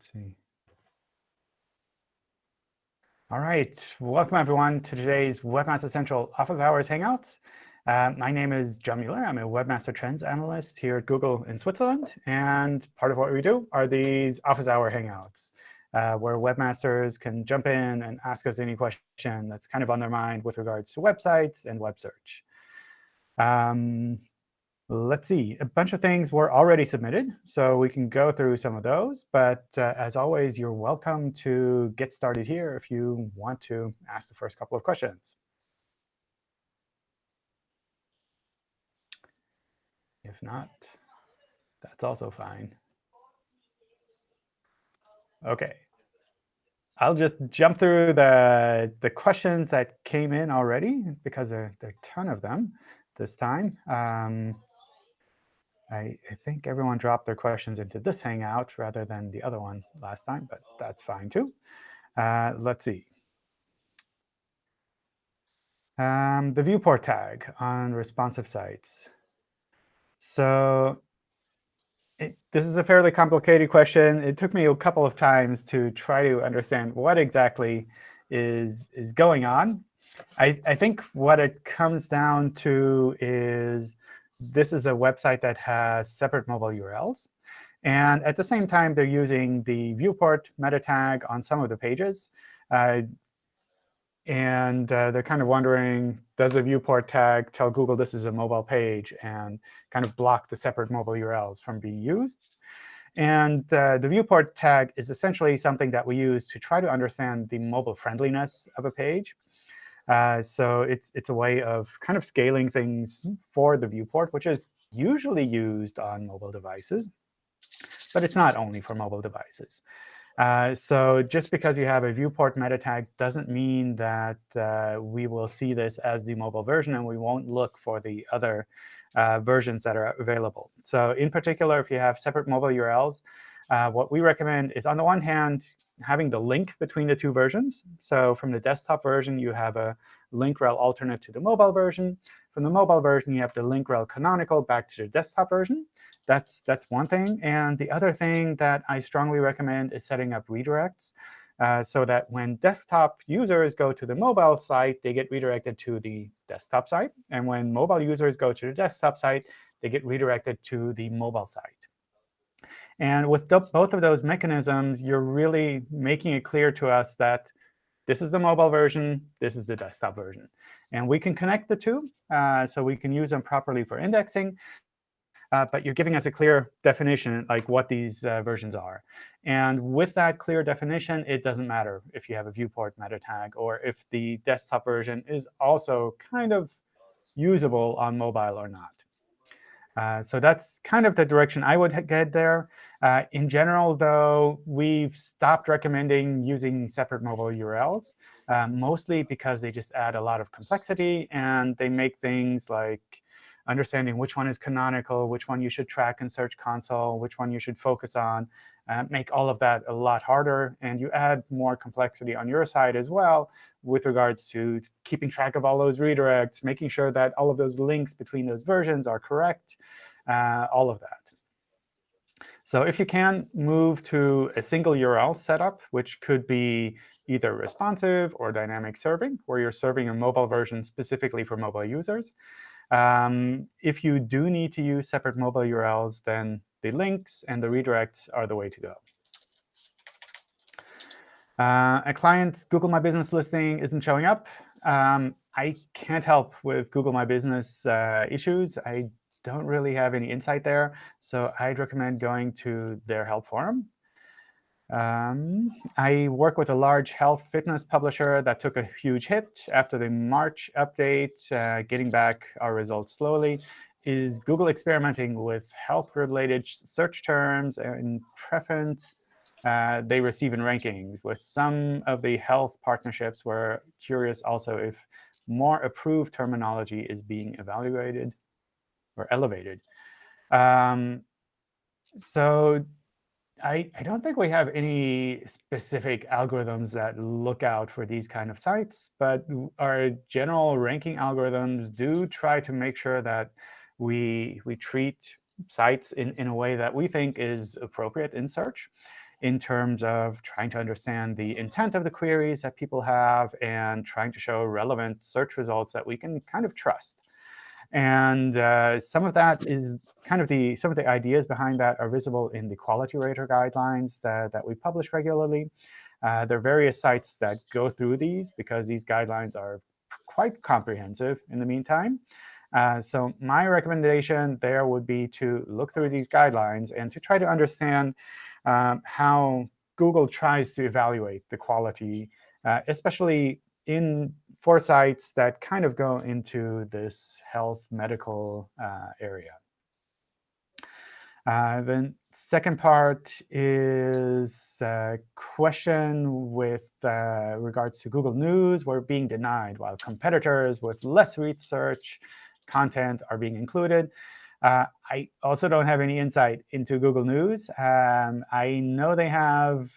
Let's see. All right, welcome everyone to today's Webmaster Central Office Hours Hangouts. Uh, my name is John Mueller. I'm a Webmaster Trends Analyst here at Google in Switzerland. And part of what we do are these Office Hour Hangouts, uh, where webmasters can jump in and ask us any question that's kind of on their mind with regards to websites and web search. Um, Let's see. A bunch of things were already submitted, so we can go through some of those. But uh, as always, you're welcome to get started here if you want to ask the first couple of questions. If not, that's also fine. OK. I'll just jump through the, the questions that came in already, because there, there are a ton of them this time. Um, I, I, think everyone dropped their questions into this Hangout rather than the other one last time, but that's fine too. Uh, let's see. Um, the viewport tag on responsive sites. So it, this is a fairly complicated question. It took me a couple of times to try to understand what exactly is, is going on. I, I think what it comes down to is this is a website that has separate mobile URLs. And at the same time, they're using the viewport meta tag on some of the pages. Uh, and uh, they're kind of wondering, does the viewport tag tell Google this is a mobile page and kind of block the separate mobile URLs from being used? And uh, the viewport tag is essentially something that we use to try to understand the mobile friendliness of a page. Uh, so it's, it's a way of kind of scaling things for the viewport, which is usually used on mobile devices. But it's not only for mobile devices. Uh, so just because you have a viewport meta tag doesn't mean that uh, we will see this as the mobile version, and we won't look for the other uh, versions that are available. So in particular, if you have separate mobile URLs, uh, what we recommend is, on the one hand, having the link between the two versions. So from the desktop version, you have a link rel alternate to the mobile version. From the mobile version, you have the link rel canonical back to the desktop version. That's, that's one thing. And the other thing that I strongly recommend is setting up redirects uh, so that when desktop users go to the mobile site, they get redirected to the desktop site. And when mobile users go to the desktop site, they get redirected to the mobile site. And with both of those mechanisms, you're really making it clear to us that this is the mobile version, this is the desktop version. And we can connect the two, uh, so we can use them properly for indexing. Uh, but you're giving us a clear definition, like what these uh, versions are. And with that clear definition, it doesn't matter if you have a viewport meta tag or if the desktop version is also kind of usable on mobile or not. Uh, so that's kind of the direction I would get there. Uh, in general, though, we've stopped recommending using separate mobile URLs, uh, mostly because they just add a lot of complexity, and they make things like understanding which one is canonical, which one you should track in Search Console, which one you should focus on, uh, make all of that a lot harder. And you add more complexity on your side as well with regards to keeping track of all those redirects, making sure that all of those links between those versions are correct, uh, all of that. So if you can, move to a single URL setup, which could be either responsive or dynamic serving, where you're serving a mobile version specifically for mobile users. Um, if you do need to use separate mobile URLs, then the links and the redirects are the way to go. Uh, a client's Google My Business listing isn't showing up. Um, I can't help with Google My Business uh, issues. I don't really have any insight there. So I'd recommend going to their help forum. Um, I work with a large health fitness publisher that took a huge hit after the March update, uh, getting back our results slowly. Is Google experimenting with health-related search terms and preference uh, they receive in rankings? With some of the health partnerships, we're curious also if more approved terminology is being evaluated or elevated. Um, so I, I don't think we have any specific algorithms that look out for these kind of sites. But our general ranking algorithms do try to make sure that we, we treat sites in, in a way that we think is appropriate in search. in terms of trying to understand the intent of the queries that people have and trying to show relevant search results that we can kind of trust. And uh, some of that is kind of the some of the ideas behind that are visible in the quality rater guidelines that, that we publish regularly. Uh, there are various sites that go through these because these guidelines are quite comprehensive in the meantime. Uh, so my recommendation there would be to look through these guidelines and to try to understand um, how Google tries to evaluate the quality, uh, especially in for sites that kind of go into this health medical uh, area. Uh, the second part is a question with uh, regards to Google News. We're being denied while competitors with less research content are being included. Uh, I also don't have any insight into Google News. Um, I know they have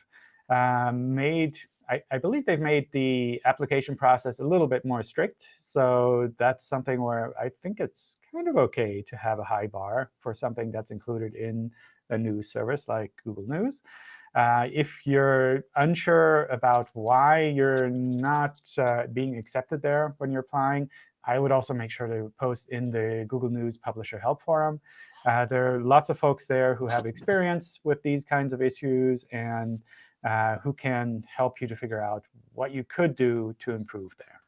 um, made, I, I, believe they've made the application process a little bit more strict. So that's something where I think it's kind of OK to have a high bar for something that's included in a news service like Google News. Uh, if you're unsure about why you're not uh, being accepted there when you're applying, I would also make sure to post in the Google News Publisher Help Forum. Uh, there are lots of folks there who have experience with these kinds of issues and uh, who can help you to figure out what you could do to improve there.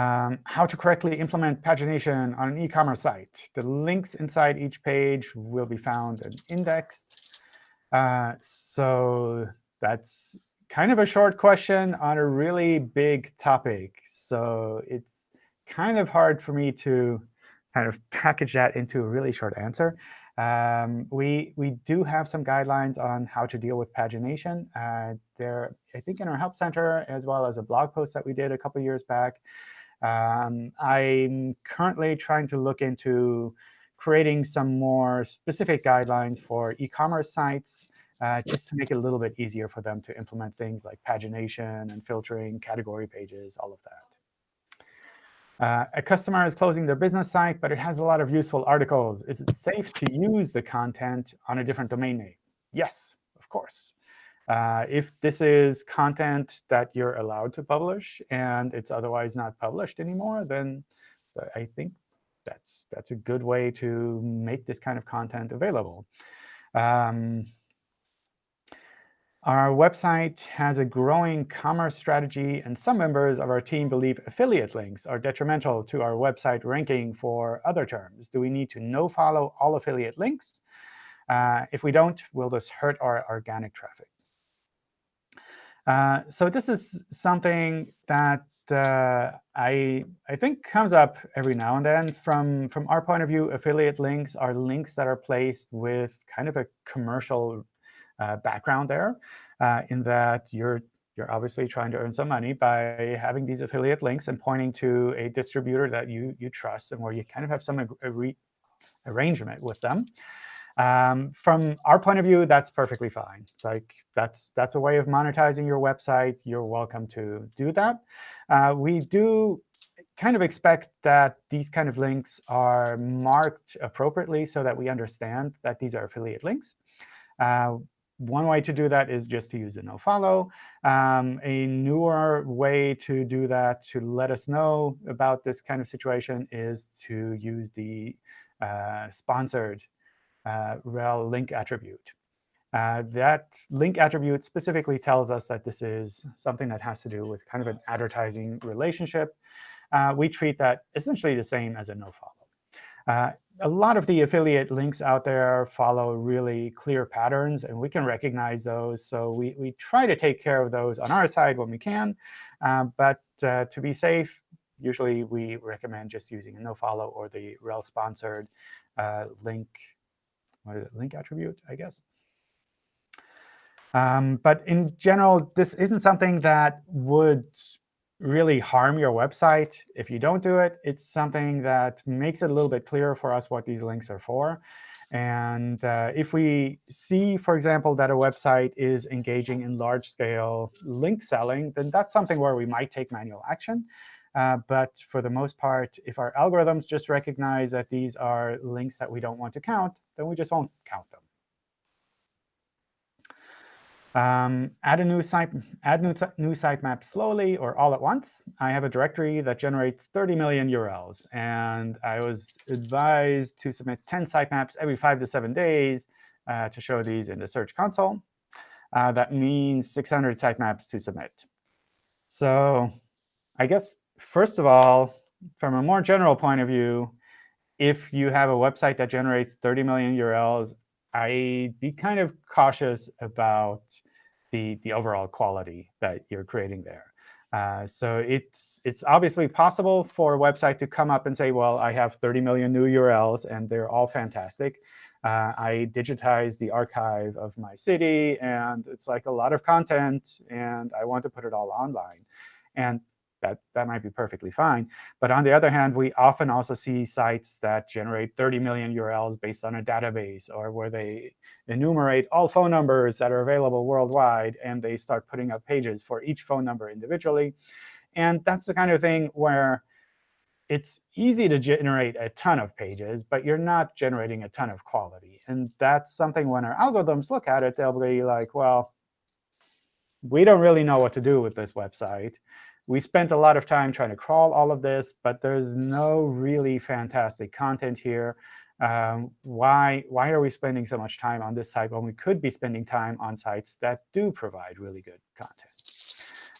Um, how to correctly implement pagination on an e-commerce site. The links inside each page will be found and indexed. Uh, so that's kind of a short question on a really big topic. So it's kind of hard for me to kind of package that into a really short answer. Um, we, we do have some guidelines on how to deal with pagination. Uh, there, I think in our Help Center, as well as a blog post that we did a couple years back. Um, I'm currently trying to look into creating some more specific guidelines for e-commerce sites uh, just to make it a little bit easier for them to implement things like pagination and filtering, category pages, all of that. Uh, a customer is closing their business site, but it has a lot of useful articles. Is it safe to use the content on a different domain name? Yes, of course. Uh, if this is content that you're allowed to publish and it's otherwise not published anymore, then I think that's, that's a good way to make this kind of content available. Um, our website has a growing commerce strategy, and some members of our team believe affiliate links are detrimental to our website ranking for other terms. Do we need to no-follow all affiliate links? Uh, if we don't, will this hurt our organic traffic? Uh, so this is something that uh, I, I think comes up every now and then. From, from our point of view, affiliate links are links that are placed with kind of a commercial uh, background there, uh, in that you're you're obviously trying to earn some money by having these affiliate links and pointing to a distributor that you you trust and where you kind of have some arrangement with them. Um, from our point of view, that's perfectly fine. Like that's that's a way of monetizing your website. You're welcome to do that. Uh, we do kind of expect that these kind of links are marked appropriately so that we understand that these are affiliate links. Uh, one way to do that is just to use a nofollow. Um, a newer way to do that, to let us know about this kind of situation, is to use the uh, sponsored uh, rel link attribute. Uh, that link attribute specifically tells us that this is something that has to do with kind of an advertising relationship. Uh, we treat that essentially the same as a nofollow. A lot of the affiliate links out there follow really clear patterns, and we can recognize those. So we, we try to take care of those on our side when we can. Uh, but uh, to be safe, usually we recommend just using a nofollow or the rel-sponsored uh, link, what is it, link attribute, I guess. Um, but in general, this isn't something that would really harm your website if you don't do it. It's something that makes it a little bit clearer for us what these links are for. And uh, if we see, for example, that a website is engaging in large-scale link selling, then that's something where we might take manual action. Uh, but for the most part, if our algorithms just recognize that these are links that we don't want to count, then we just won't count them. Um, add a new site, add new, new sitemap slowly or all at once. I have a directory that generates 30 million URLs. And I was advised to submit 10 sitemaps every five to seven days uh, to show these in the Search Console. Uh, that means 600 sitemaps to submit. So I guess, first of all, from a more general point of view, if you have a website that generates 30 million URLs, I'd be kind of cautious about the, the overall quality that you're creating there. Uh, so it's, it's obviously possible for a website to come up and say, well, I have 30 million new URLs, and they're all fantastic. Uh, I digitized the archive of my city, and it's like a lot of content, and I want to put it all online. And that, that might be perfectly fine. But on the other hand, we often also see sites that generate 30 million URLs based on a database, or where they enumerate all phone numbers that are available worldwide, and they start putting up pages for each phone number individually. And that's the kind of thing where it's easy to generate a ton of pages, but you're not generating a ton of quality. And that's something when our algorithms look at it, they'll be like, well, we don't really know what to do with this website. We spent a lot of time trying to crawl all of this, but there's no really fantastic content here. Um, why, why are we spending so much time on this site when we could be spending time on sites that do provide really good content?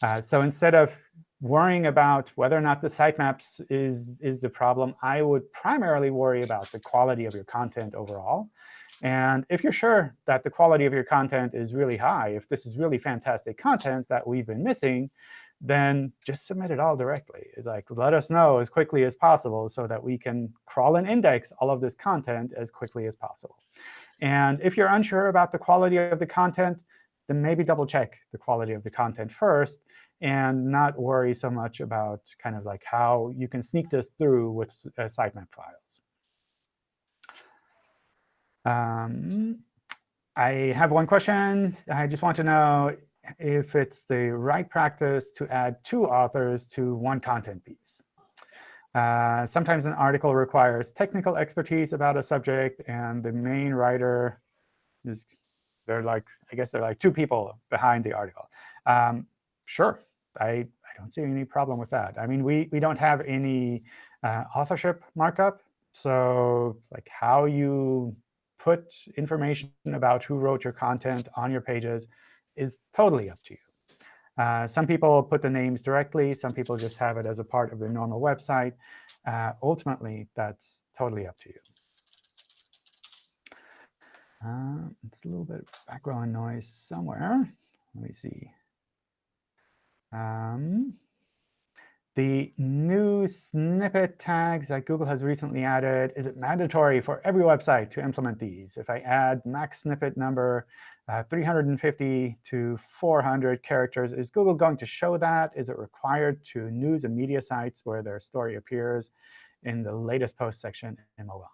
Uh, so instead of worrying about whether or not the sitemaps is, is the problem, I would primarily worry about the quality of your content overall. And if you're sure that the quality of your content is really high, if this is really fantastic content that we've been missing, then just submit it all directly. It's like, let us know as quickly as possible so that we can crawl and index all of this content as quickly as possible. And if you're unsure about the quality of the content, then maybe double check the quality of the content first and not worry so much about kind of like how you can sneak this through with uh, sitemap files. Um, I have one question. I just want to know if it's the right practice to add two authors to one content piece. Uh, sometimes an article requires technical expertise about a subject, and the main writer is they're like I guess they're like two people behind the article. Um, sure, I I don't see any problem with that. I mean, we we don't have any uh, authorship markup, so like how you put information about who wrote your content on your pages is totally up to you. Uh, some people put the names directly. Some people just have it as a part of their normal website. Uh, ultimately, that's totally up to you. Uh, it's a little bit of background noise somewhere. Let me see. Um, the new snippet tags that Google has recently added, is it mandatory for every website to implement these? If I add max snippet number uh, 350 to 400 characters, is Google going to show that? Is it required to news and media sites where their story appears in the latest post section in mobile?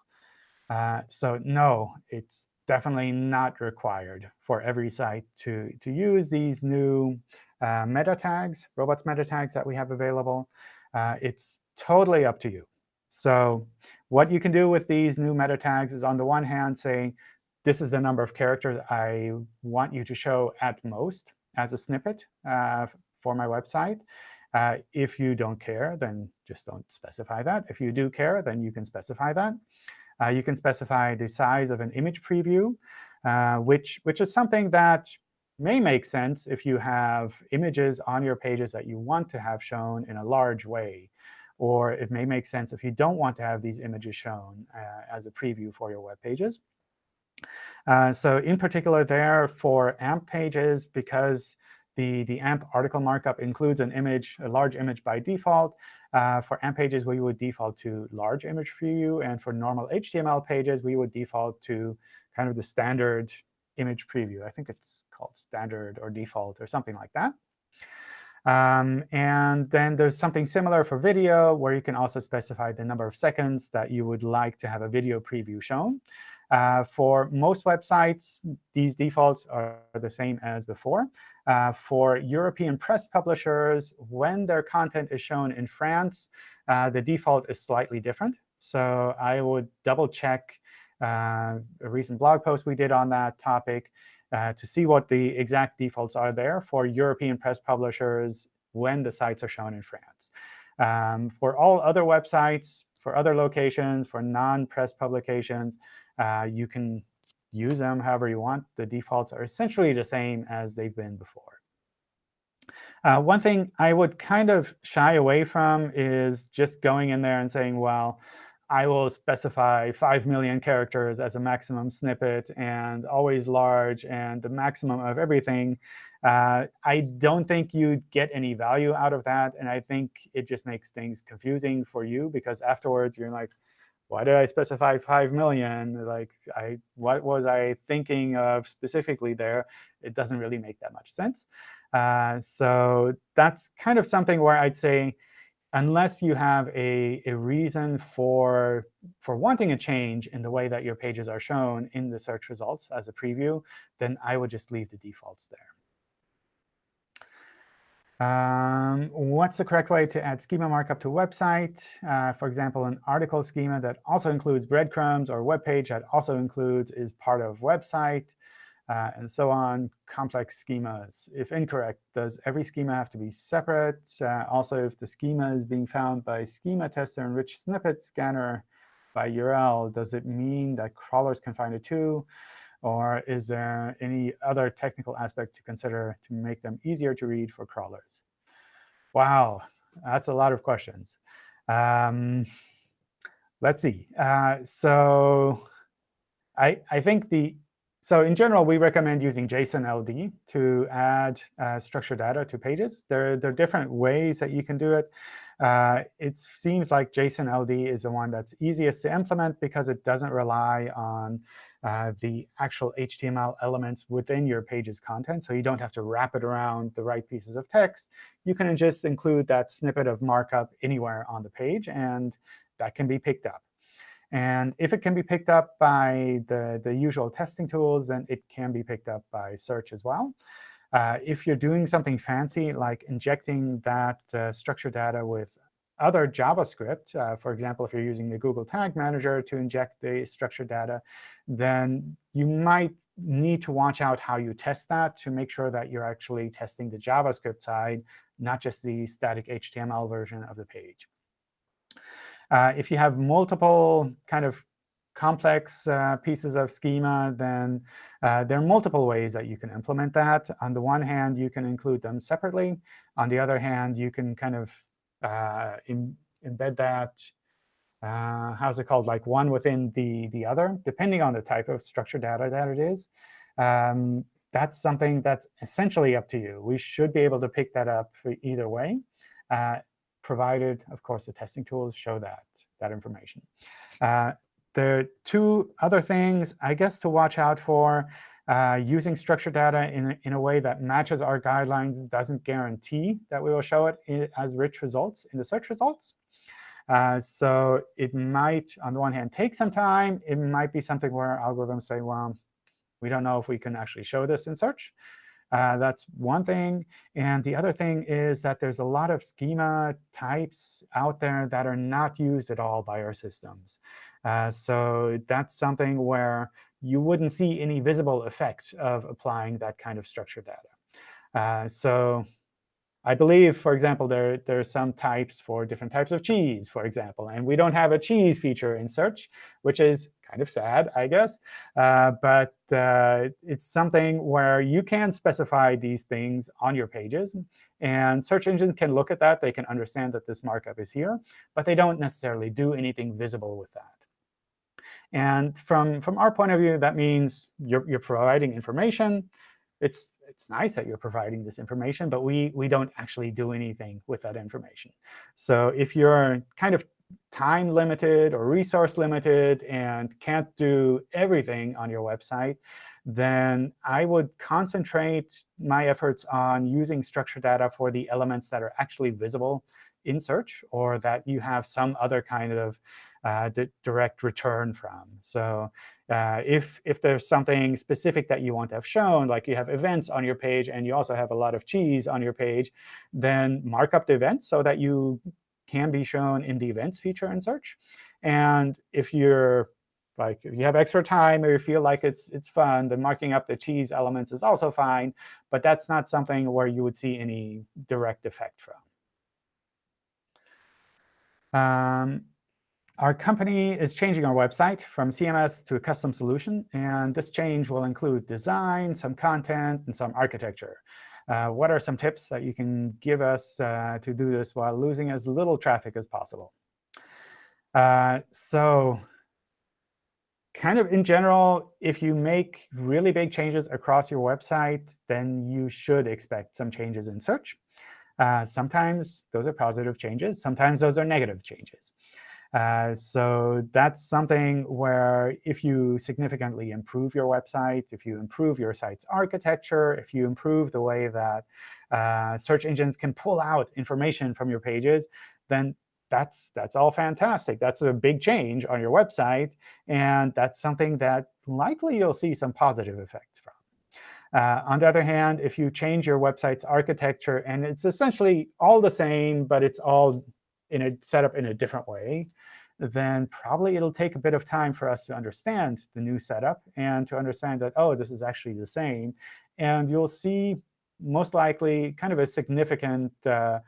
Uh, so no, it's definitely not required for every site to, to use these new uh, meta tags, robots meta tags that we have available. Uh, it's totally up to you. So what you can do with these new meta tags is on the one hand say, this is the number of characters I want you to show at most as a snippet uh, for my website. Uh, if you don't care, then just don't specify that. If you do care, then you can specify that. Uh, you can specify the size of an image preview, uh, which, which is something that may make sense if you have images on your pages that you want to have shown in a large way. Or it may make sense if you don't want to have these images shown uh, as a preview for your web pages. Uh, so in particular there for AMP pages, because the, the AMP article markup includes an image, a large image by default, uh, for AMP pages, we would default to large image preview. And for normal HTML pages, we would default to kind of the standard image preview. I think it's called standard or default or something like that. Um, and then there's something similar for video, where you can also specify the number of seconds that you would like to have a video preview shown. Uh, for most websites, these defaults are the same as before. Uh, for European press publishers, when their content is shown in France, uh, the default is slightly different. So I would double check uh, a recent blog post we did on that topic uh, to see what the exact defaults are there for European press publishers when the sites are shown in France. Um, for all other websites, for other locations, for non-press publications, uh, you can use them however you want. The defaults are essentially the same as they've been before. Uh, one thing I would kind of shy away from is just going in there and saying, well, I will specify 5 million characters as a maximum snippet and always large and the maximum of everything. Uh, I don't think you'd get any value out of that. And I think it just makes things confusing for you because afterwards you're like, why did I specify 5 million? Like, I, what was I thinking of specifically there? It doesn't really make that much sense. Uh, so that's kind of something where I'd say, unless you have a, a reason for, for wanting a change in the way that your pages are shown in the search results as a preview, then I would just leave the defaults there. Um, what's the correct way to add schema markup to a website? Uh, for example, an article schema that also includes breadcrumbs or web page that also includes is part of website uh, and so on, complex schemas. If incorrect, does every schema have to be separate? Uh, also, if the schema is being found by schema tester and rich snippet scanner by URL, does it mean that crawlers can find it too? Or is there any other technical aspect to consider to make them easier to read for crawlers? Wow, that's a lot of questions. Um, let's see. Uh, so I, I think the so in general, we recommend using JSON LD to add uh, structured data to pages. There, there, are different ways that you can do it. Uh, it seems like JSON LD is the one that's easiest to implement because it doesn't rely on uh, the actual HTML elements within your page's content. So you don't have to wrap it around the right pieces of text. You can just include that snippet of markup anywhere on the page, and that can be picked up. And if it can be picked up by the, the usual testing tools, then it can be picked up by search as well. Uh, if you're doing something fancy, like injecting that uh, structured data with other JavaScript, uh, for example, if you're using the Google Tag Manager to inject the structured data, then you might need to watch out how you test that to make sure that you're actually testing the JavaScript side, not just the static HTML version of the page. Uh, if you have multiple kind of complex uh, pieces of schema, then uh, there are multiple ways that you can implement that. On the one hand, you can include them separately. On the other hand, you can kind of uh, embed that, uh, how's it called, like one within the, the other, depending on the type of structured data that it is. Um, that's something that's essentially up to you. We should be able to pick that up either way. Uh, provided, of course, the testing tools show that, that information. Uh, there are two other things, I guess, to watch out for. Uh, using structured data in, in a way that matches our guidelines doesn't guarantee that we will show it as rich results in the search results. Uh, so it might, on the one hand, take some time. It might be something where algorithms say, well, we don't know if we can actually show this in search. Uh, that's one thing. And the other thing is that there's a lot of schema types out there that are not used at all by our systems. Uh, so that's something where you wouldn't see any visible effect of applying that kind of structured data. Uh, so I believe, for example, there, there are some types for different types of cheese, for example. And we don't have a cheese feature in search, which is kind of sad, I guess. Uh, but uh, it's something where you can specify these things on your pages. And search engines can look at that. They can understand that this markup is here. But they don't necessarily do anything visible with that. And from, from our point of view, that means you're, you're providing information. It's, it's nice that you're providing this information, but we, we don't actually do anything with that information. So if you're kind of time limited or resource limited and can't do everything on your website, then I would concentrate my efforts on using structured data for the elements that are actually visible in search or that you have some other kind of uh, direct return from. So uh, if, if there's something specific that you want to have shown, like you have events on your page and you also have a lot of cheese on your page, then mark up the events so that you can be shown in the events feature in search. And if you're Like if you have extra time or you feel like it's it's fun, then marking up the cheese elements is also fine. But that's not something where you would see any direct effect from. Um, our company is changing our website from CMS to a custom solution. And this change will include design, some content, and some architecture. Uh, what are some tips that you can give us uh, to do this while losing as little traffic as possible? Uh, so kind of in general, if you make really big changes across your website, then you should expect some changes in search. Uh, sometimes those are positive changes. Sometimes those are negative changes. Uh, so that's something where if you significantly improve your website, if you improve your site's architecture, if you improve the way that uh, search engines can pull out information from your pages, then that's, that's all fantastic. That's a big change on your website. And that's something that likely you'll see some positive effects from. Uh, on the other hand, if you change your website's architecture, and it's essentially all the same, but it's all in a set up in a different way, then probably it'll take a bit of time for us to understand the new setup and to understand that, oh, this is actually the same. And you'll see most likely kind of a significant uh,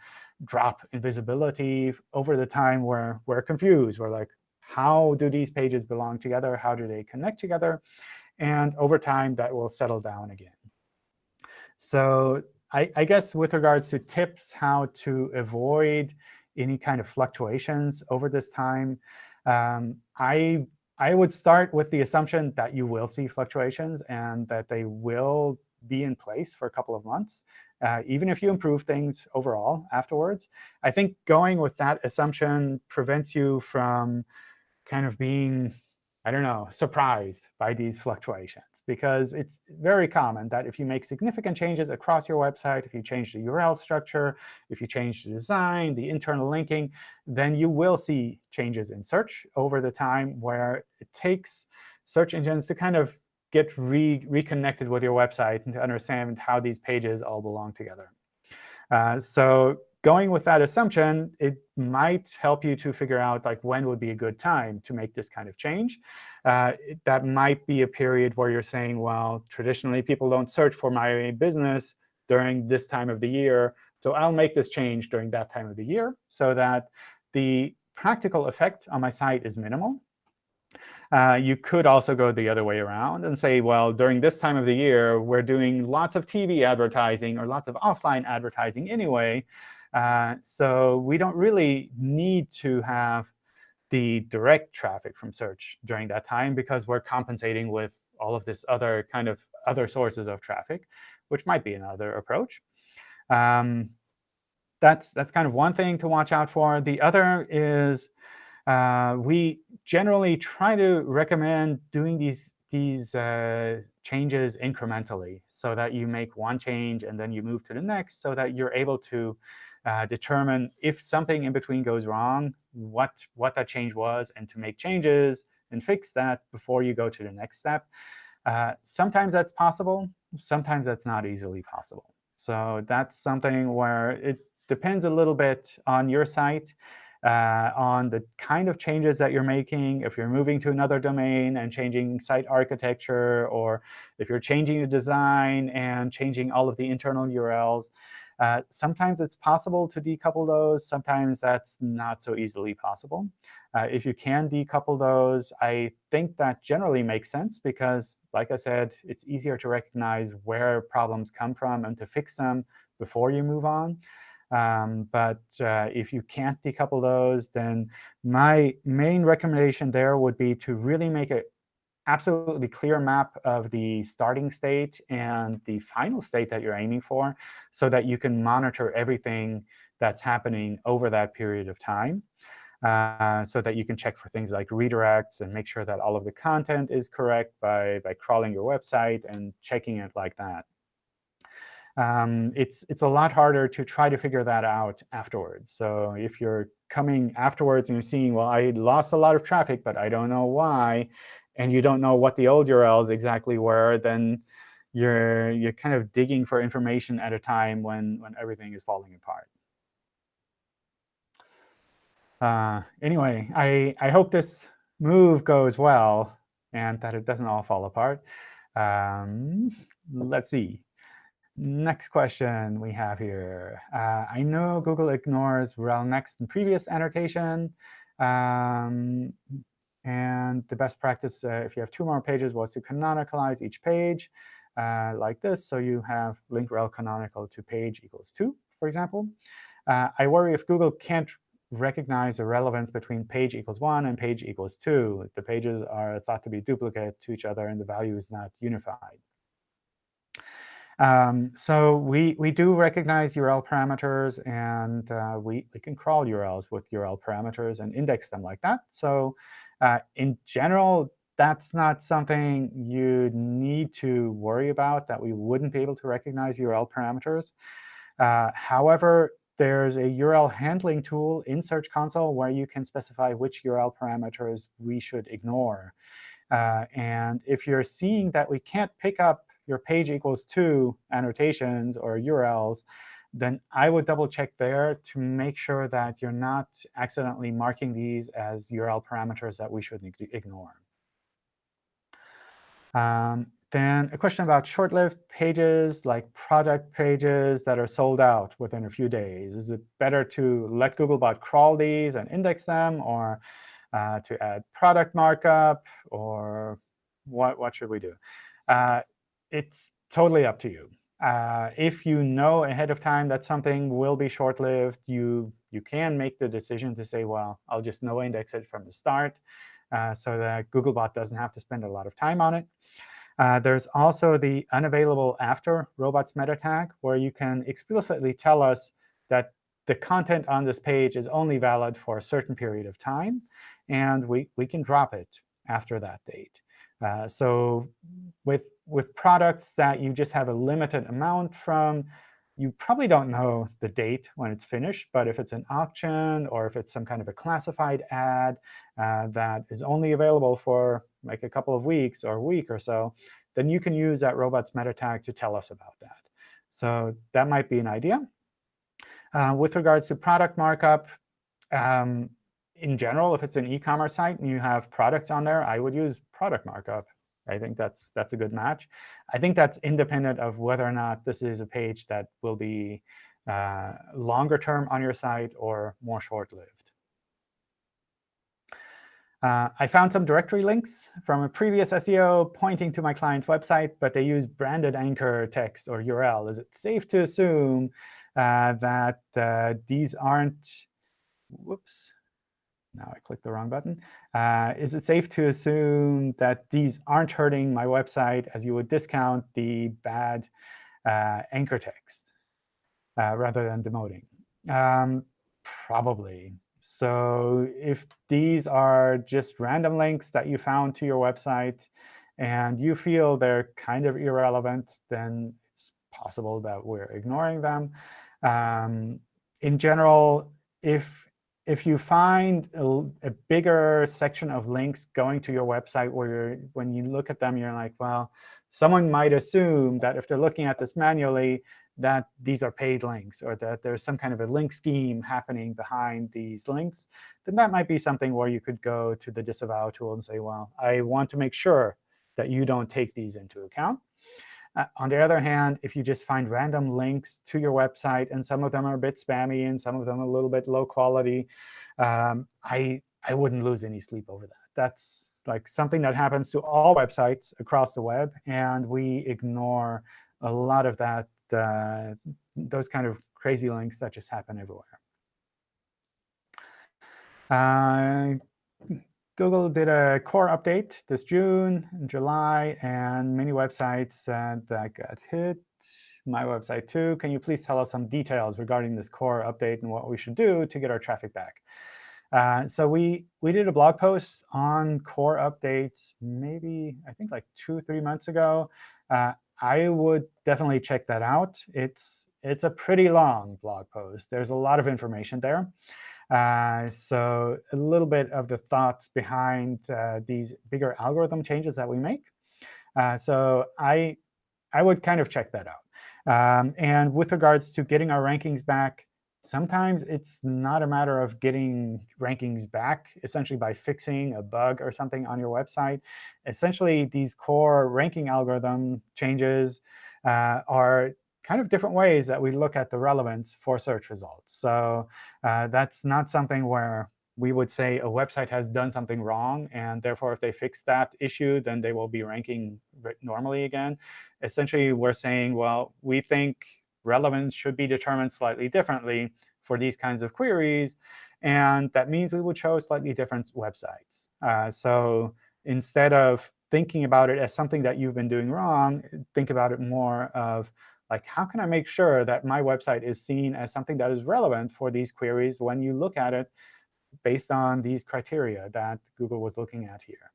drop in visibility over the time where we're confused. We're like, how do these pages belong together? How do they connect together? And over time, that will settle down again. So I, I guess with regards to tips how to avoid any kind of fluctuations over this time, um, I, I would start with the assumption that you will see fluctuations and that they will be in place for a couple of months, uh, even if you improve things overall afterwards. I think going with that assumption prevents you from kind of being I don't know, surprised by these fluctuations. Because it's very common that if you make significant changes across your website, if you change the URL structure, if you change the design, the internal linking, then you will see changes in search over the time where it takes search engines to kind of get re reconnected with your website and to understand how these pages all belong together. Uh, so going with that assumption, it might help you to figure out like when would be a good time to make this kind of change. Uh, that might be a period where you're saying, well, traditionally people don't search for my business during this time of the year. So I'll make this change during that time of the year so that the practical effect on my site is minimal. Uh, you could also go the other way around and say, well, during this time of the year, we're doing lots of TV advertising or lots of offline advertising anyway. Uh, so we don't really need to have the direct traffic from search during that time because we're compensating with all of this other kind of other sources of traffic, which might be another approach. Um, that's, that's kind of one thing to watch out for. The other is uh, we generally try to recommend doing these, these uh, changes incrementally so that you make one change and then you move to the next so that you're able to uh, determine if something in between goes wrong, what, what that change was, and to make changes and fix that before you go to the next step. Uh, sometimes that's possible. Sometimes that's not easily possible. So that's something where it depends a little bit on your site, uh, on the kind of changes that you're making, if you're moving to another domain and changing site architecture, or if you're changing the design and changing all of the internal URLs. Uh, sometimes it's possible to decouple those. Sometimes that's not so easily possible. Uh, if you can decouple those, I think that generally makes sense because, like I said, it's easier to recognize where problems come from and to fix them before you move on. Um, but uh, if you can't decouple those, then my main recommendation there would be to really make it absolutely clear map of the starting state and the final state that you're aiming for so that you can monitor everything that's happening over that period of time. Uh, so that you can check for things like redirects and make sure that all of the content is correct by, by crawling your website and checking it like that. Um, it's, it's a lot harder to try to figure that out afterwards. So if you're coming afterwards and you're seeing, well, I lost a lot of traffic, but I don't know why, and you don't know what the old URLs exactly were, then you're, you're kind of digging for information at a time when, when everything is falling apart. Uh, anyway, I, I hope this move goes well and that it doesn't all fall apart. Um, let's see. Next question we have here. Uh, I know Google ignores rel next and previous annotation. Um, and the best practice, uh, if you have two more pages, was to canonicalize each page uh, like this. So you have link rel canonical to page equals 2, for example. Uh, I worry if Google can't recognize the relevance between page equals 1 and page equals 2. The pages are thought to be duplicate to each other, and the value is not unified. Um, so we, we do recognize URL parameters, and uh, we, we can crawl URLs with URL parameters and index them like that. So uh, in general, that's not something you need to worry about, that we wouldn't be able to recognize URL parameters. Uh, however, there's a URL handling tool in Search Console where you can specify which URL parameters we should ignore. Uh, and if you're seeing that we can't pick up your page equals 2 annotations or URLs, then I would double check there to make sure that you're not accidentally marking these as URL parameters that we should ignore. Um, then a question about short-lived pages, like product pages that are sold out within a few days. Is it better to let Googlebot crawl these and index them, or uh, to add product markup, or what, what should we do? Uh, it's totally up to you. Uh, if you know ahead of time that something will be short-lived, you, you can make the decision to say, well, I'll just no index it from the start uh, so that Googlebot doesn't have to spend a lot of time on it. Uh, there's also the unavailable after robots meta tag, where you can explicitly tell us that the content on this page is only valid for a certain period of time, and we, we can drop it after that date. Uh, so with, with products that you just have a limited amount from, you probably don't know the date when it's finished. But if it's an auction or if it's some kind of a classified ad uh, that is only available for like a couple of weeks or a week or so, then you can use that robots meta tag to tell us about that. So that might be an idea. Uh, with regards to product markup, um, in general, if it's an e-commerce site and you have products on there, I would use product markup. I think that's that's a good match. I think that's independent of whether or not this is a page that will be uh, longer term on your site or more short-lived. Uh, I found some directory links from a previous SEO pointing to my client's website, but they use branded anchor text or URL. Is it safe to assume uh, that uh, these aren't, whoops, now I clicked the wrong button. Uh, is it safe to assume that these aren't hurting my website as you would discount the bad uh, anchor text uh, rather than demoting? Um, probably. So if these are just random links that you found to your website and you feel they're kind of irrelevant, then it's possible that we're ignoring them. Um, in general, if if you find a, a, bigger section of links going to your website where you're, when you look at them, you're like, well, someone might assume that if they're looking at this manually, that these are paid links or that there's some kind of a link scheme happening behind these links, then that might be something where you could go to the disavow tool and say, well, I want to make sure that you don't take these into account. Uh, on the other hand, if you just find random links to your website, and some of them are a bit spammy and some of them a little bit low quality, um, I, I wouldn't lose any sleep over that. That's like something that happens to all websites across the web, and we ignore a lot of that, uh, those kind of crazy links that just happen everywhere. Uh, Google did a core update this June and July, and many websites uh, that got hit. My website, too. Can you please tell us some details regarding this core update and what we should do to get our traffic back? Uh, so we, we did a blog post on core updates maybe, I think, like two, three months ago. Uh, I would definitely check that out. It's, it's a pretty long blog post. There's a lot of information there. Uh, so a little bit of the thoughts behind uh, these bigger algorithm changes that we make. Uh, so I, I would kind of check that out. Um, and with regards to getting our rankings back, Sometimes it's not a matter of getting rankings back, essentially by fixing a bug or something on your website. Essentially, these core ranking algorithm changes uh, are kind of different ways that we look at the relevance for search results. So uh, that's not something where we would say a website has done something wrong, and therefore, if they fix that issue, then they will be ranking normally again. Essentially, we're saying, well, we think relevance should be determined slightly differently for these kinds of queries. And that means we would show slightly different websites. Uh, so instead of thinking about it as something that you've been doing wrong, think about it more of, like, how can I make sure that my website is seen as something that is relevant for these queries when you look at it based on these criteria that Google was looking at here.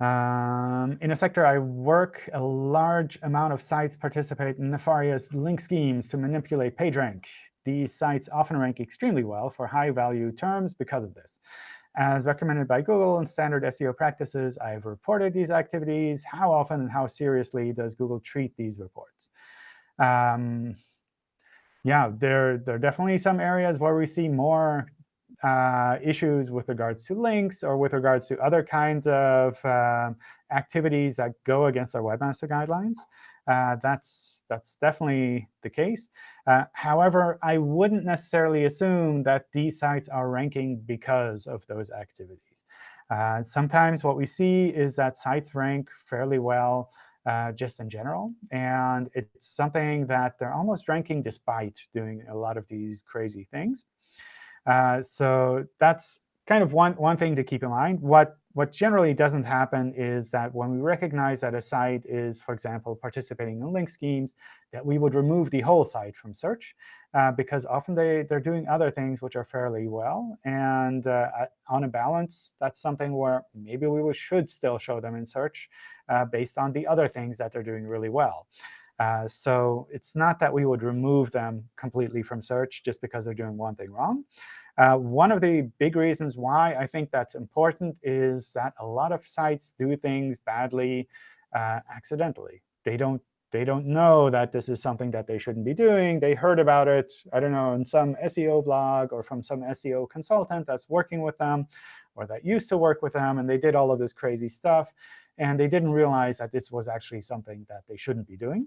Um, in a sector I work, a large amount of sites participate in nefarious link schemes to manipulate PageRank. These sites often rank extremely well for high-value terms because of this. As recommended by Google and standard SEO practices, I have reported these activities. How often and how seriously does Google treat these reports? Um, yeah, there, there are definitely some areas where we see more uh, issues with regards to links or with regards to other kinds of um, activities that go against our webmaster guidelines. Uh, that's that's definitely the case. Uh, however, I wouldn't necessarily assume that these sites are ranking because of those activities. Uh, sometimes what we see is that sites rank fairly well uh, just in general. And it's something that they're almost ranking despite doing a lot of these crazy things. Uh, so that's kind of one, one thing to keep in mind. What, what generally doesn't happen is that when we recognize that a site is, for example, participating in link schemes, that we would remove the whole site from search, uh, because often they, they're doing other things which are fairly well. And uh, on a balance, that's something where maybe we should still show them in search uh, based on the other things that they're doing really well. Uh, so it's not that we would remove them completely from search just because they're doing one thing wrong. Uh, one of the big reasons why I think that's important is that a lot of sites do things badly uh, accidentally. They don't they don't know that this is something that they shouldn't be doing. They heard about it, I don't know, in some SEO blog or from some SEO consultant that's working with them or that used to work with them, and they did all of this crazy stuff. And they didn't realize that this was actually something that they shouldn't be doing.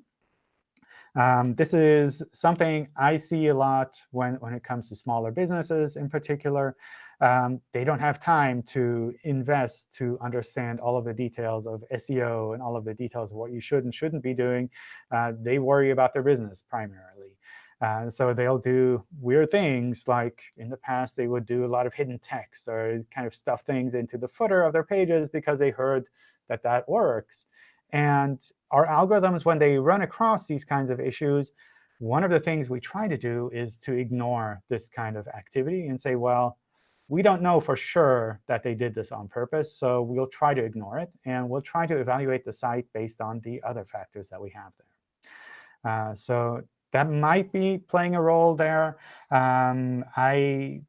Um, this is something I see a lot when, when it comes to smaller businesses in particular. Um, they don't have time to invest to understand all of the details of SEO and all of the details of what you should and shouldn't be doing. Uh, they worry about their business primarily. Uh, so they'll do weird things, like in the past, they would do a lot of hidden text or kind of stuff things into the footer of their pages because they heard that that works. And our algorithms, when they run across these kinds of issues, one of the things we try to do is to ignore this kind of activity and say, well, we don't know for sure that they did this on purpose, so we'll try to ignore it. And we'll try to evaluate the site based on the other factors that we have there. Uh, so that might be playing a role there. Um, I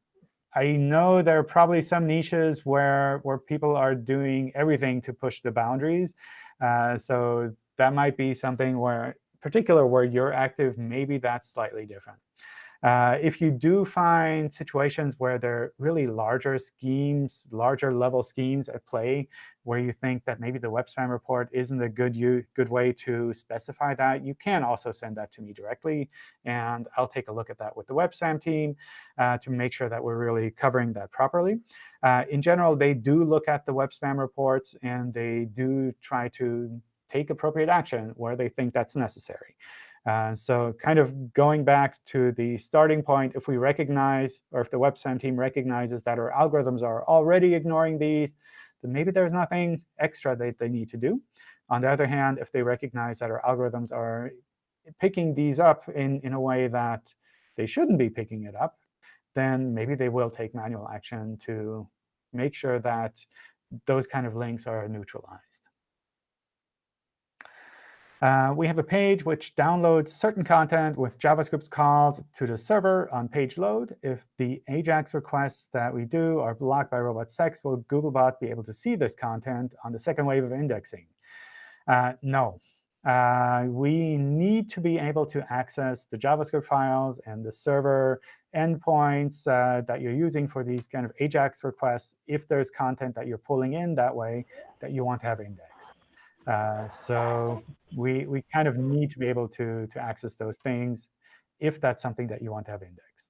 I know there are probably some niches where, where people are doing everything to push the boundaries. Uh, so that might be something where, particular where you're active, maybe that's slightly different. Uh, if you do find situations where there are really larger schemes, larger level schemes at play, where you think that maybe the web spam report isn't a good, you, good way to specify that, you can also send that to me directly. And I'll take a look at that with the web spam team uh, to make sure that we're really covering that properly. Uh, in general, they do look at the web spam reports, and they do try to take appropriate action where they think that's necessary. Uh, so kind of going back to the starting point, if we recognize, or if the web spam team recognizes that our algorithms are already ignoring these, then maybe there's nothing extra that they need to do. On the other hand, if they recognize that our algorithms are picking these up in, in a way that they shouldn't be picking it up, then maybe they will take manual action to make sure that those kind of links are neutralized. Uh, we have a page which downloads certain content with JavaScript calls to the server on page load. If the AJAX requests that we do are blocked by robots.txt, will Googlebot be able to see this content on the second wave of indexing? Uh, no. uh, we need to be able to access the JavaScript files and the server endpoints uh, that you're using for these kind of AJAX requests if there's content that you're pulling in that way that you want to have indexed. Uh, so we, we kind of need to be able to, to access those things if that's something that you want to have indexed.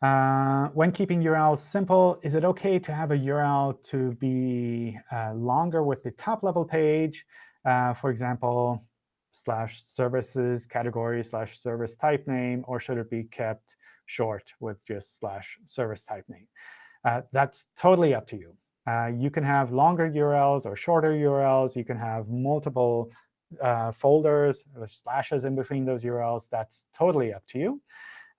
Uh, when keeping URLs simple, is it OK to have a URL to be uh, longer with the top-level page? Uh, for example, slash services category slash service type name, or should it be kept short with just slash service type name? Uh, that's totally up to you. Uh, you can have longer URLs or shorter URLs. You can have multiple uh, folders, slashes in between those URLs. That's totally up to you.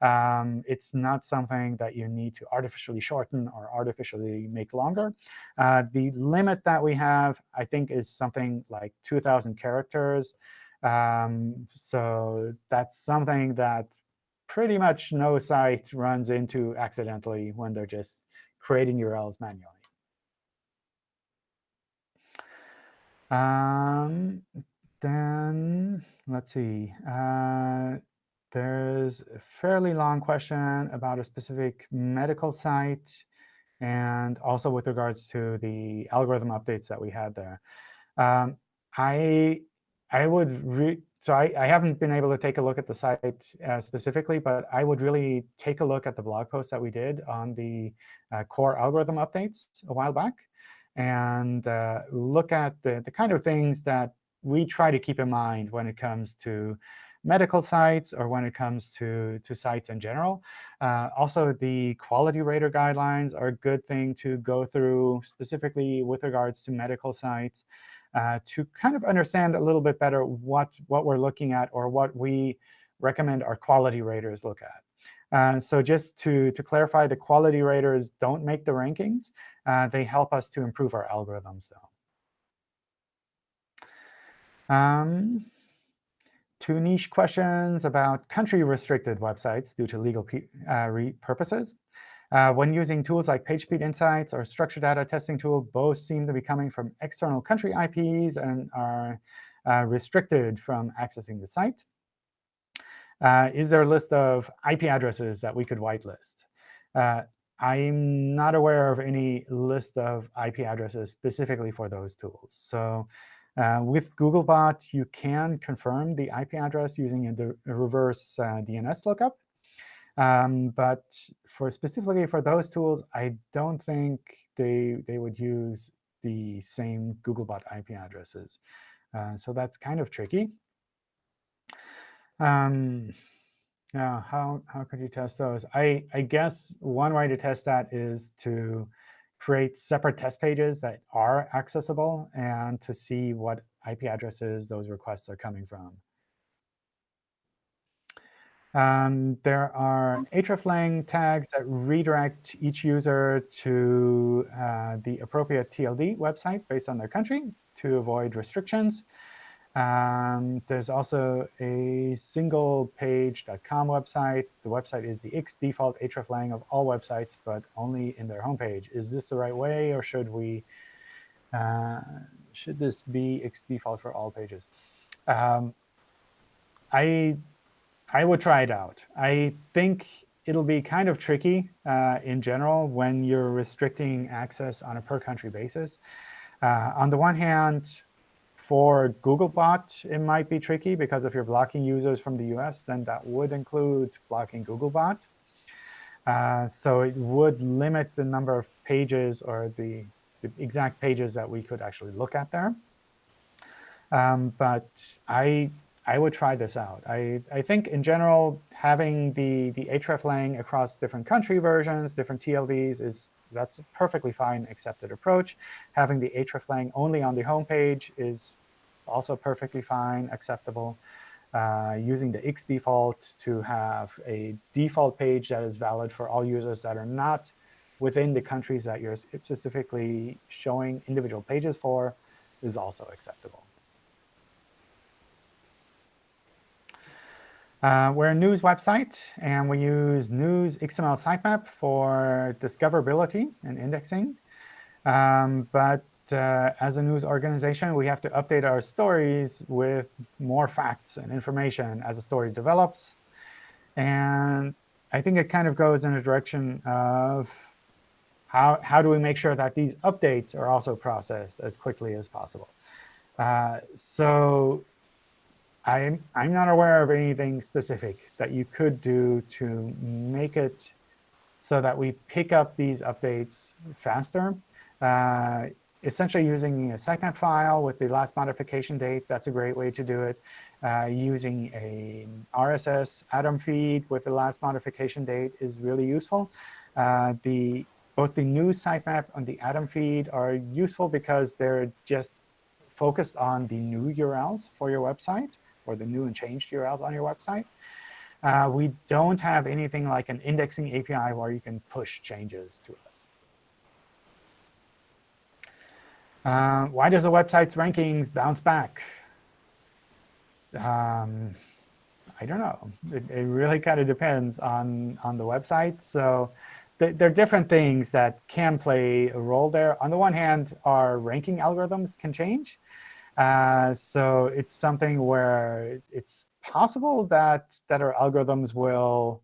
Um, it's not something that you need to artificially shorten or artificially make longer. Uh, the limit that we have, I think, is something like 2,000 characters. Um, so that's something that pretty much no site runs into accidentally when they're just creating URLs manually. Um, then let's see. Uh, there's a fairly long question about a specific medical site and also with regards to the algorithm updates that we had there. Um, I I would so I, I haven't been able to take a look at the site uh, specifically, but I would really take a look at the blog post that we did on the uh, core algorithm updates a while back and uh, look at the, the kind of things that we try to keep in mind when it comes to medical sites or when it comes to, to sites in general. Uh, also, the quality rater guidelines are a good thing to go through, specifically with regards to medical sites, uh, to kind of understand a little bit better what, what we're looking at or what we recommend our quality raters look at. Uh, so just to, to clarify, the quality raters don't make the rankings. Uh, they help us to improve our algorithms, though. Um, two niche questions about country-restricted websites due to legal uh, purposes. Uh, when using tools like PageSpeed Insights or structured data testing tool, both seem to be coming from external country IPs and are uh, restricted from accessing the site. Uh, is there a list of IP addresses that we could whitelist? I'm not aware of any list of IP addresses specifically for those tools. So uh, with Googlebot, you can confirm the IP address using a, a reverse uh, DNS lookup. Um, but for specifically for those tools, I don't think they, they would use the same Googlebot IP addresses. Uh, so that's kind of tricky. Um, yeah, how, how could you test those? I, I guess one way to test that is to create separate test pages that are accessible and to see what IP addresses those requests are coming from. Um, there are hreflang tags that redirect each user to uh, the appropriate TLD website based on their country to avoid restrictions. Um, there's also a single page.com website. The website is the X default hreflang of all websites, but only in their homepage. Is this the right way, or should we uh, should this be X default for all pages? Um, I I would try it out. I think it'll be kind of tricky uh, in general when you're restricting access on a per country basis. Uh, on the one hand, for Googlebot, it might be tricky because if you're blocking users from the US, then that would include blocking Googlebot. Uh, so it would limit the number of pages or the, the, exact pages that we could actually look at there. Um, but I I would try this out. I, I think in general, having the, the hreflang across different country versions, different TLDs, is that's a perfectly fine accepted approach. Having the hreflang only on the home page is also perfectly fine, acceptable. Uh, using the X default to have a default page that is valid for all users that are not within the countries that you're specifically showing individual pages for is also acceptable. Uh, we're a news website, and we use news XML sitemap for discoverability and indexing. Um, but uh, as a news organization, we have to update our stories with more facts and information as a story develops. And I think it kind of goes in a direction of how, how do we make sure that these updates are also processed as quickly as possible. Uh, so I'm, I'm not aware of anything specific that you could do to make it so that we pick up these updates faster. Uh, essentially using a sitemap file with the last modification date, that's a great way to do it. Uh, using a RSS Atom feed with the last modification date is really useful. Uh, the both the new sitemap and the Atom feed are useful because they're just focused on the new URLs for your website or the new and changed URLs on your website. Uh, we don't have anything like an indexing API where you can push changes to us. Uh, why does a website's rankings bounce back? Um, I don't know. It, it really kind of depends on, on the website. So th there are different things that can play a role there. On the one hand, our ranking algorithms can change. Uh, so it's something where it's possible that, that our algorithms will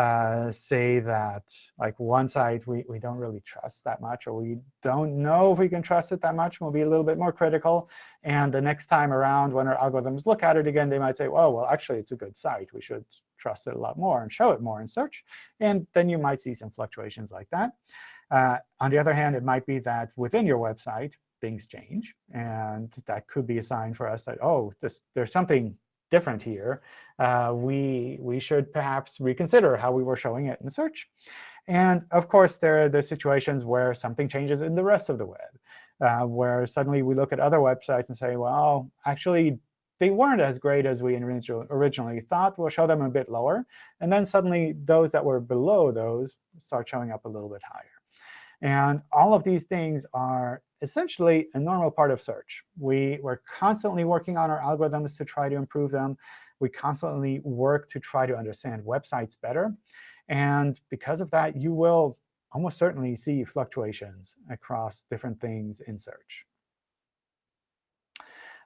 uh, say that like one site we, we don't really trust that much, or we don't know if we can trust it that much. We'll be a little bit more critical. And the next time around, when our algorithms look at it again, they might say, oh, well, actually, it's a good site. We should trust it a lot more and show it more in search. And then you might see some fluctuations like that. Uh, on the other hand, it might be that within your website, things change. And that could be a sign for us that, oh, this, there's something different here. Uh, we, we should perhaps reconsider how we were showing it in search. And of course, there are the situations where something changes in the rest of the web, uh, where suddenly we look at other websites and say, well, actually, they weren't as great as we originally thought. We'll show them a bit lower. And then suddenly, those that were below those start showing up a little bit higher. And all of these things are essentially a normal part of search. We, we're constantly working on our algorithms to try to improve them. We constantly work to try to understand websites better. And because of that, you will almost certainly see fluctuations across different things in search.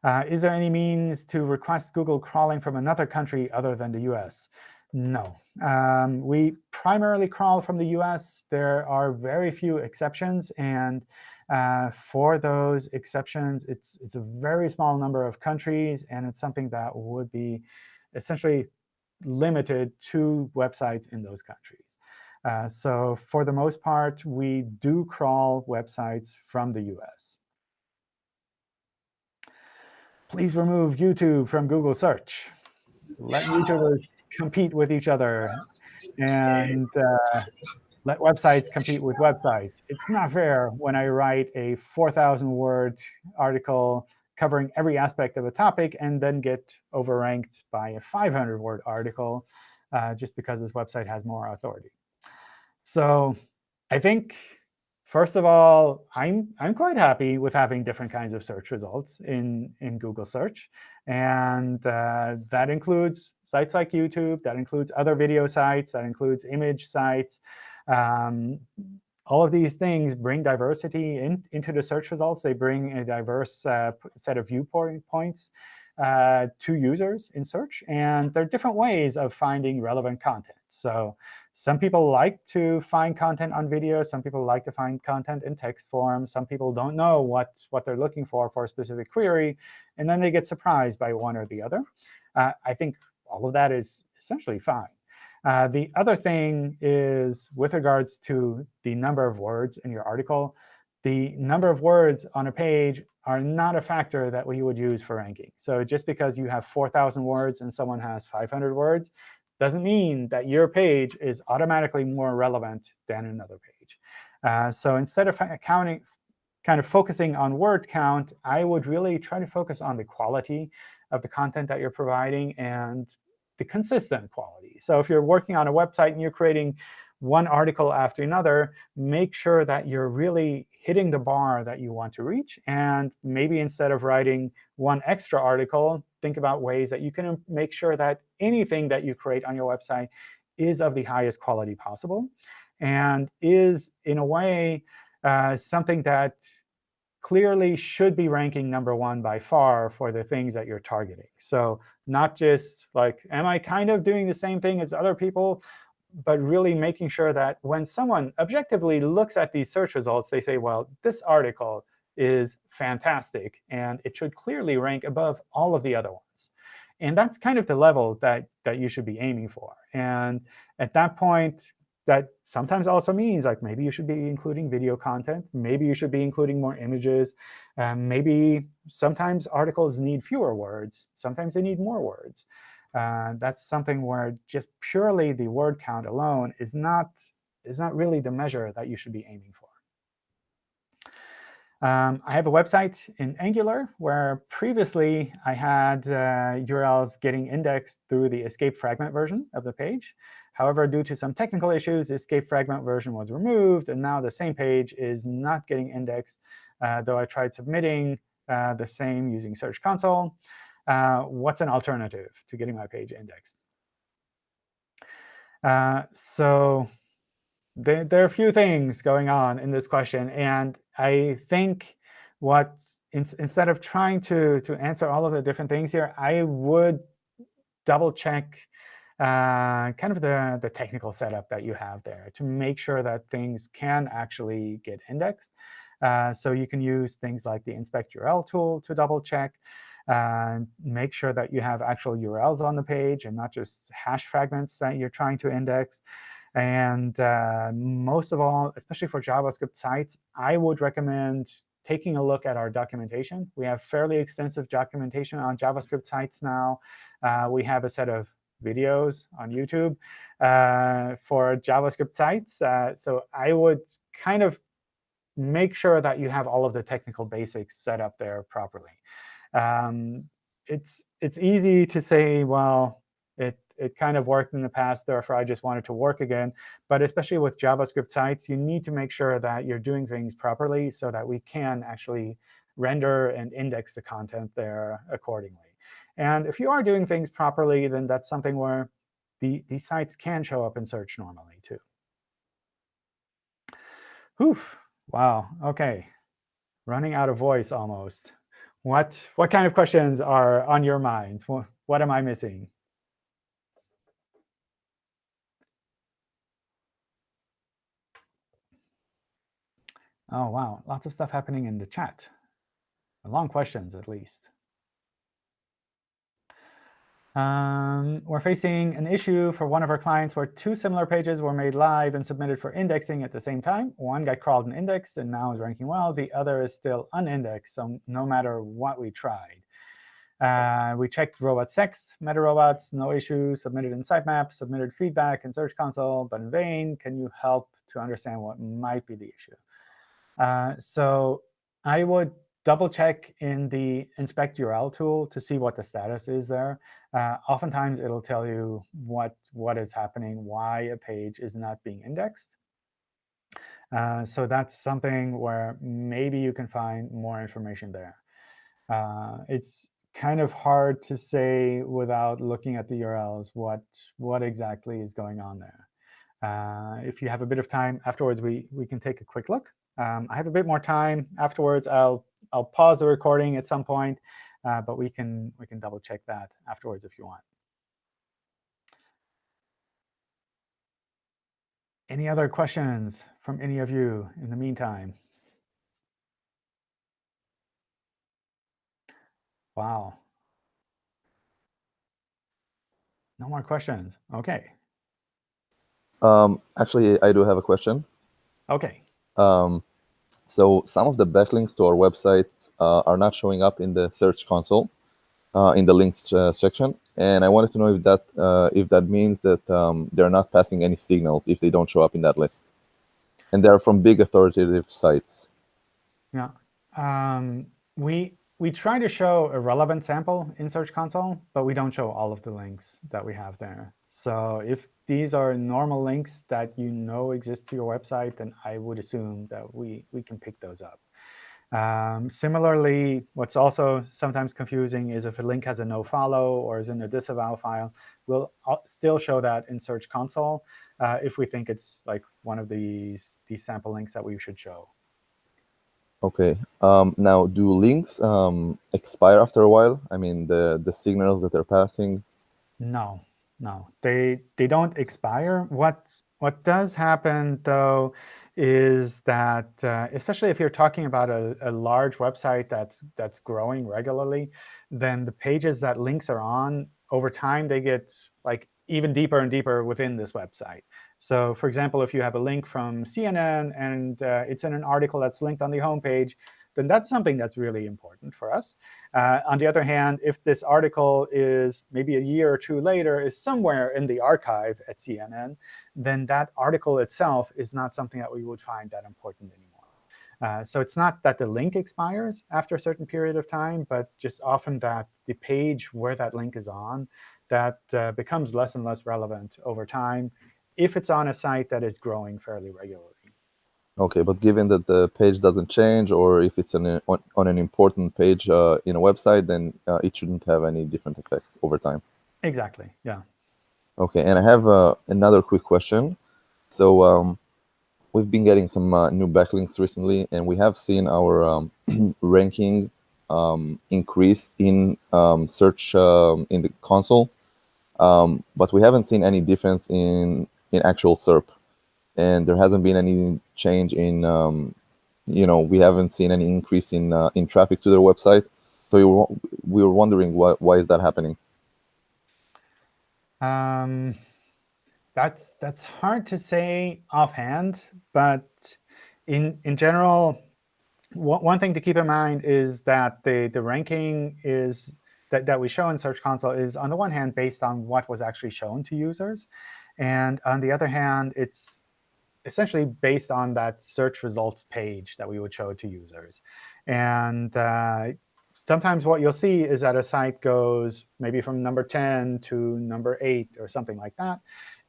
Uh, is there any means to request Google crawling from another country other than the US? No. Um, we primarily crawl from the US. There are very few exceptions. And uh, for those exceptions, it's, it's a very small number of countries. And it's something that would be essentially limited to websites in those countries. Uh, so for the most part, we do crawl websites from the US. Please remove YouTube from Google search. Let YouTubers compete with each other and uh, let websites compete with websites. It's not fair when I write a 4,000-word article covering every aspect of a topic and then get overranked by a 500-word article uh, just because this website has more authority. So I think First of all, I'm, I'm quite happy with having different kinds of search results in, in Google search. And uh, that includes sites like YouTube. That includes other video sites. That includes image sites. Um, all of these things bring diversity in, into the search results. They bring a diverse uh, set of viewpoints uh, to users in search. And there are different ways of finding relevant content. So some people like to find content on video. Some people like to find content in text form. Some people don't know what, what they're looking for for a specific query. And then they get surprised by one or the other. Uh, I think all of that is essentially fine. Uh, the other thing is with regards to the number of words in your article, the number of words on a page are not a factor that we would use for ranking. So just because you have 4,000 words and someone has 500 words doesn't mean that your page is automatically more relevant than another page. Uh, so instead of counting, kind of focusing on word count, I would really try to focus on the quality of the content that you're providing and the consistent quality. So if you're working on a website and you're creating one article after another, make sure that you're really hitting the bar that you want to reach. And maybe instead of writing one extra article, think about ways that you can make sure that anything that you create on your website is of the highest quality possible and is, in a way, uh, something that clearly should be ranking number one by far for the things that you're targeting. So not just like, am I kind of doing the same thing as other people? But really making sure that when someone objectively looks at these search results, they say, well, this article is fantastic, and it should clearly rank above all of the other ones. And that's kind of the level that, that you should be aiming for. And at that point, that sometimes also means like maybe you should be including video content. Maybe you should be including more images. Um, maybe sometimes articles need fewer words. Sometimes they need more words. Uh, that's something where just purely the word count alone is not, is not really the measure that you should be aiming for. Um, I have a website in Angular where previously I had uh, URLs getting indexed through the escape fragment version of the page. However, due to some technical issues, the escape fragment version was removed, and now the same page is not getting indexed, uh, though I tried submitting uh, the same using Search Console. Uh, what's an alternative to getting my page indexed? Uh, so there, there, are a few things going on in this question. And I think what in, instead of trying to, to answer all of the different things here, I would double check uh, kind of the, the technical setup that you have there to make sure that things can actually get indexed. Uh, so you can use things like the inspect URL tool to double check. Uh, make sure that you have actual URLs on the page and not just hash fragments that you're trying to index. And uh, most of all, especially for JavaScript sites, I would recommend taking a look at our documentation. We have fairly extensive documentation on JavaScript sites now. Uh, we have a set of videos on YouTube uh, for JavaScript sites. Uh, so I would kind of make sure that you have all of the technical basics set up there properly. Um, it's, it's easy to say, well, it it kind of worked in the past, therefore I just want it to work again. But especially with JavaScript sites, you need to make sure that you're doing things properly so that we can actually render and index the content there accordingly. And if you are doing things properly, then that's something where the, these sites can show up in search normally, too. Oof. Wow. OK. Running out of voice almost. What, what kind of questions are on your mind? What, what am I missing? Oh, wow. Lots of stuff happening in the chat. Long questions, at least. Um, we're facing an issue for one of our clients where two similar pages were made live and submitted for indexing at the same time. One got crawled and indexed and now is ranking well. The other is still unindexed, so no matter what we tried. Uh, we checked robots.txt, meta robots, no issue, submitted in sitemap, submitted feedback in Search Console, but in vain. Can you help to understand what might be the issue? Uh, so I would double check in the inspect URL tool to see what the status is there. Uh, oftentimes, it'll tell you what, what is happening, why a page is not being indexed. Uh, so that's something where maybe you can find more information there. Uh, it's kind of hard to say without looking at the URLs what, what exactly is going on there. Uh, if you have a bit of time afterwards, we, we can take a quick look. Um, I have a bit more time afterwards. I'll I'll pause the recording at some point, uh, but we can we can double check that afterwards if you want. Any other questions from any of you in the meantime? Wow. No more questions. OK. Um, actually, I do have a question. OK. Um, so some of the backlinks to our website uh, are not showing up in the Search Console uh, in the links uh, section, and I wanted to know if that uh, if that means that um, they're not passing any signals if they don't show up in that list, and they're from big authoritative sites. Yeah, um, we we try to show a relevant sample in Search Console, but we don't show all of the links that we have there. So if these are normal links that you know exist to your website, then I would assume that we, we can pick those up. Um, similarly, what's also sometimes confusing is if a link has a nofollow or is in a disavow file, we'll still show that in Search Console uh, if we think it's like one of these, these sample links that we should show. Okay. Um, now, do links um, expire after a while? I mean, the the signals that they're passing. No, no, they they don't expire. What what does happen though is that, uh, especially if you're talking about a, a large website that's that's growing regularly, then the pages that links are on over time they get like even deeper and deeper within this website. So for example, if you have a link from CNN and uh, it's in an article that's linked on the homepage, then that's something that's really important for us. Uh, on the other hand, if this article is maybe a year or two later is somewhere in the archive at CNN, then that article itself is not something that we would find that important anymore. Uh, so it's not that the link expires after a certain period of time, but just often that the page where that link is on, that uh, becomes less and less relevant over time if it's on a site that is growing fairly regularly. Okay, but given that the page doesn't change, or if it's an, on, on an important page uh, in a website, then uh, it shouldn't have any different effects over time. Exactly, yeah. Okay, and I have uh, another quick question. So um, we've been getting some uh, new backlinks recently, and we have seen our um, ranking um, increase in um, search um, in the console, um, but we haven't seen any difference in in actual SERP, and there hasn't been any change in, um, you know, we haven't seen any increase in uh, in traffic to their website. So you were, we were wondering why why is that happening? Um, that's that's hard to say offhand, but in in general, one thing to keep in mind is that the the ranking is that, that we show in Search Console is on the one hand based on what was actually shown to users. And on the other hand, it's essentially based on that search results page that we would show to users. And uh, sometimes what you'll see is that a site goes maybe from number 10 to number 8 or something like that.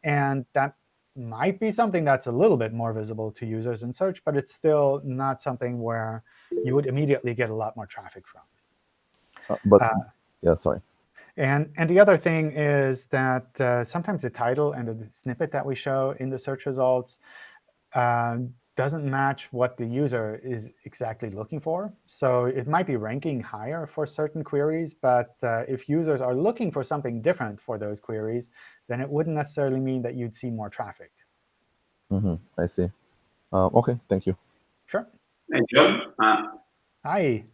And that might be something that's a little bit more visible to users in search, but it's still not something where you would immediately get a lot more traffic from. Uh, but uh, yeah, sorry. And, and the other thing is that uh, sometimes the title and the snippet that we show in the search results uh, doesn't match what the user is exactly looking for. So it might be ranking higher for certain queries, but uh, if users are looking for something different for those queries, then it wouldn't necessarily mean that you'd see more traffic. Mm -hmm. I see. Uh, OK, thank you. Sure. Hey, John. Uh, Hi.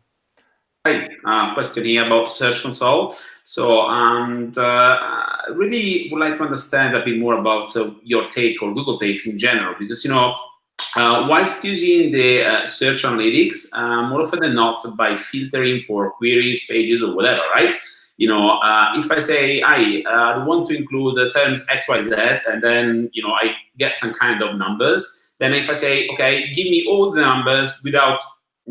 Hi, uh, question here about Search Console. So, and uh, really would like to understand a bit more about uh, your take or Google takes in general, because, you know, uh, whilst using the uh, search analytics, uh, more often than not, by filtering for queries, pages, or whatever, right? You know, if I say, I want to include the terms X, Y, Z, and then, you know, I get some kind of numbers, then if I say, OK, give me all the numbers without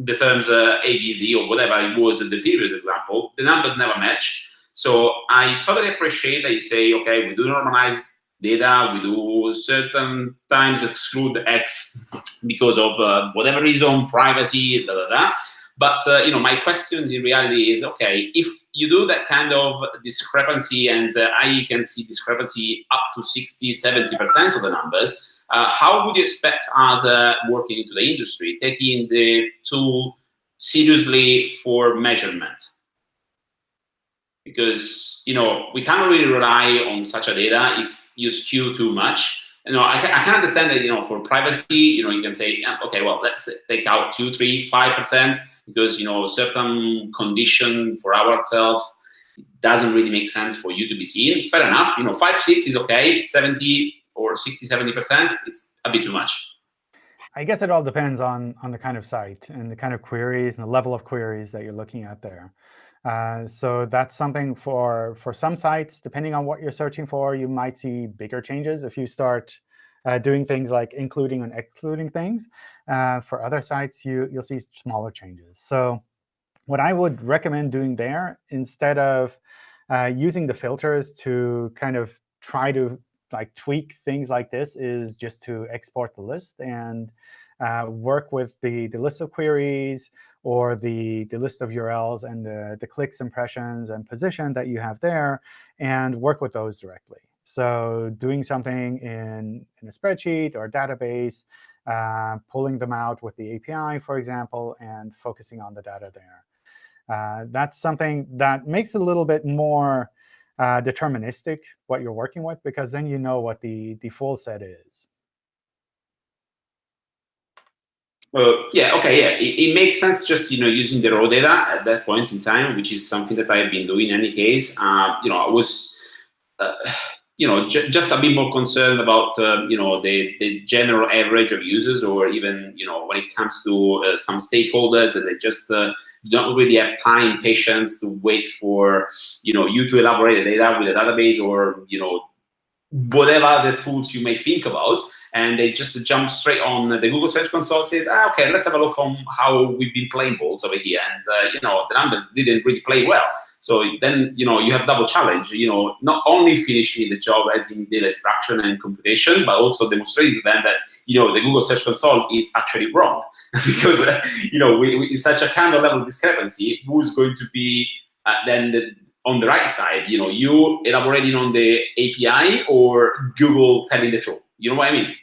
the terms uh, A, B, Z, or whatever it was in the previous example, the numbers never match. So I totally appreciate that you say, okay, we do normalize data, we do certain times exclude X because of uh, whatever reason, privacy, da da da. But uh, you know, my questions in reality is, okay, if you do that kind of discrepancy, and uh, I can see discrepancy up to 60, 70% of the numbers, uh, how would you expect us uh, working into the industry, taking the tool seriously for measurement? Because you know we can't really rely on such a data if you skew too much. You know, I can, I can understand that you know for privacy, you know, you can say, okay, well, let's take out two, three, five percent because you know certain condition for ourselves doesn't really make sense for you to be seen. Fair enough. You know, five, six is okay. Seventy or 60, 70%, it's a bit too much. I guess it all depends on, on the kind of site and the kind of queries and the level of queries that you're looking at there. Uh, so that's something for, for some sites, depending on what you're searching for, you might see bigger changes if you start uh, doing things like including and excluding things. Uh, for other sites, you, you'll see smaller changes. So what I would recommend doing there, instead of uh, using the filters to kind of try to like tweak things like this is just to export the list and uh, work with the, the list of queries or the, the list of URLs and the, the clicks, impressions, and position that you have there, and work with those directly. So doing something in, in a spreadsheet or a database uh, pulling them out with the API, for example, and focusing on the data there. Uh, that's something that makes it a little bit more uh, deterministic what you're working with, because then you know what the, the full set is. Uh, yeah, okay, yeah. It, it, makes sense just, you know, using the raw data at that point in time, which is something that I've been doing in any case. Uh, you know, I was, uh, you know, just a bit more concerned about, uh, you know, the, the general average of users or even, you know, when it comes to uh, some stakeholders that they just uh, don't really have time, patience to wait for, you know, you to elaborate the data with a database or, you know, whatever the tools you may think about and they just jump straight on the Google Search Console says, ah, okay, let's have a look on how we've been playing balls over here. And, uh, you know, the numbers didn't really play well. So then, you know, you have double challenge, you know, not only finishing the job as in data extraction and computation, but also demonstrating to them that, you know, the Google Search Console is actually wrong. because, uh, you know, we, we, it's such a kind of level discrepancy, who's going to be uh, then the, on the right side, you know, you elaborating on the API or Google telling the truth. You know what I mean?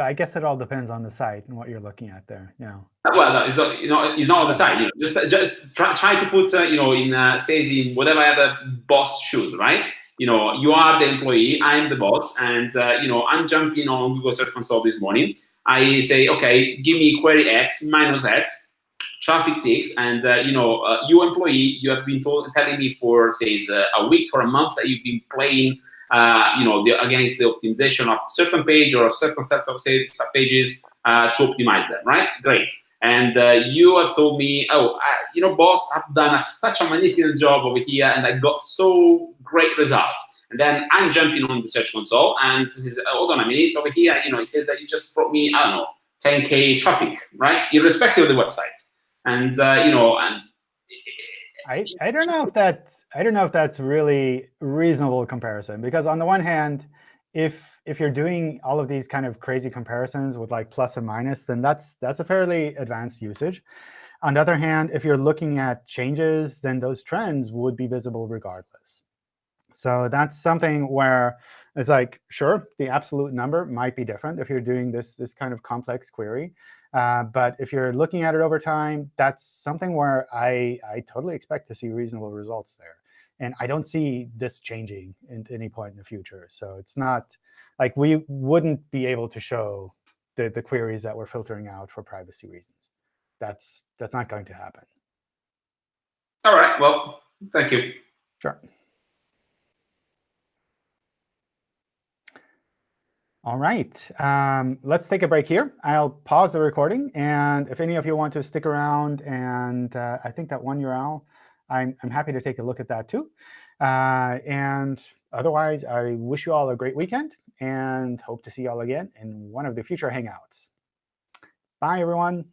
I guess it all depends on the site and what you're looking at there. Yeah. Well, no, it's not, you know, it's not on the site. You know, just, just try, try to put, uh, you know, in uh, says in whatever other boss shoes, right? You know, you are the employee, I'm the boss, and uh, you know, I'm jumping on Google Search Console this morning. I say, okay, give me query X minus X, traffic six, and uh, you know, uh, you employee, you have been told, telling me for say a week or a month that you've been playing uh, you know, the, against the optimization of certain page or certain sets of say, pages uh, to optimize them, right? Great. And uh, you have told me, oh, I, you know, boss, I've done a, such a magnificent job over here, and I got so great results. And then I'm jumping on the Search Console, and says, oh, hold on a minute, over here, you know, it says that you just brought me, I don't know, 10k traffic, right? Irrespective of the website. And uh, you know, and I, I don't know if that's I don't know if that's really reasonable comparison because on the one hand, if if you're doing all of these kind of crazy comparisons with like plus and minus, then that's that's a fairly advanced usage. On the other hand, if you're looking at changes, then those trends would be visible regardless. So that's something where it's like, sure, the absolute number might be different if you're doing this, this kind of complex query. Uh, but if you're looking at it over time, that's something where I, I totally expect to see reasonable results there. And I don't see this changing at any point in the future. So it's not like we wouldn't be able to show the, the queries that we're filtering out for privacy reasons. That's, that's not going to happen. All right. Well, thank you. Sure. All right, um, let's take a break here. I'll pause the recording. And if any of you want to stick around, and uh, I think that one URL, I'm, I'm happy to take a look at that too. Uh, and otherwise, I wish you all a great weekend and hope to see you all again in one of the future Hangouts. Bye, everyone.